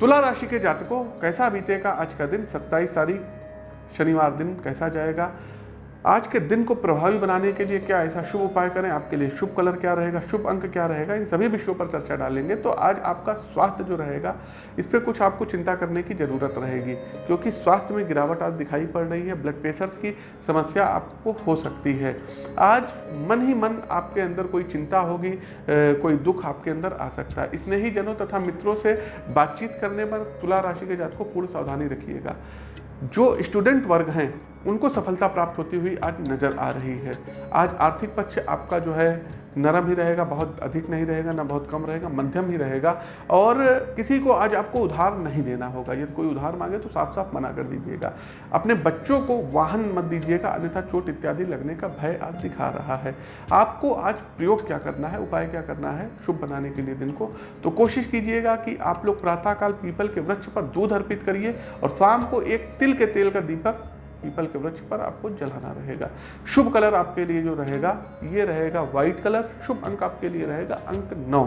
तुला राशि के जातकों, कैसा बीतेगा आज का दिन? 27 तारीख, शनिवार दिन कैसा जाएगा? आज के दिन को प्रभावी बनाने के लिए क्या ऐसा शुभ उपाय करें? आपके लिए शुभ कलर क्या रहेगा? शुभ अंक क्या रहेगा? इन सभी विषयों पर चर्चा डालेंगे। तो आज आपका स्वास्थ्य जो रहेगा, इस पर कुछ आपको चिंता करने की ज़रूरत रहेगी, क्योंकि स्वास्थ्य में गिरावट आज दिखाई पड़ रही है। ब्लड प्रेशर की समस्या आपको हो सकती है। आज मन ही मन आपके अंदर कोई चिंता होगी कोई दुख आपके अंदर आ सकता है। स्नेही जनों तथा मित्रों से बातचीत करने पर तुला राशि के जात को पूर्ण सावधानी रखिएगा। जो स्टूडेंट वर्ग हैं उनको सफलता प्राप्त होती हुई आज नज़र आ रही है। आज आर्थिक पक्ष आपका जो है, नरम ही रहेगा, बहुत अधिक नहीं रहेगा, ना बहुत कम रहेगा, मध्यम ही रहेगा। और किसी को आज आपको उधार नहीं देना होगा। यदि कोई उधार मांगे तो साफ़ साफ़ मना कर दीजिएगा। अपने बच्चों को वाहन मत दीजिएगा, अन्यथा चोट इत्यादि लगने का भय आज दिखा रहा है। आपको आज प्रयोग क्या करना है, उपाय क्या करना है, शुभ बनाने के लिए दिन को? तो कोशिश कीजिएगा कि आप लोग प्रातःकाल पीपल के वृक्ष पर दूध अर्पित करिए और शाम को एक तिल के तेल का दीपक पीपल के वृक्ष पर आपको जलाना रहेगा। शुभ कलर आपके लिए जो रहेगा, ये रहेगा व्हाइट कलर, शुभ अंक आपके लिए रहेगा अंक नौ।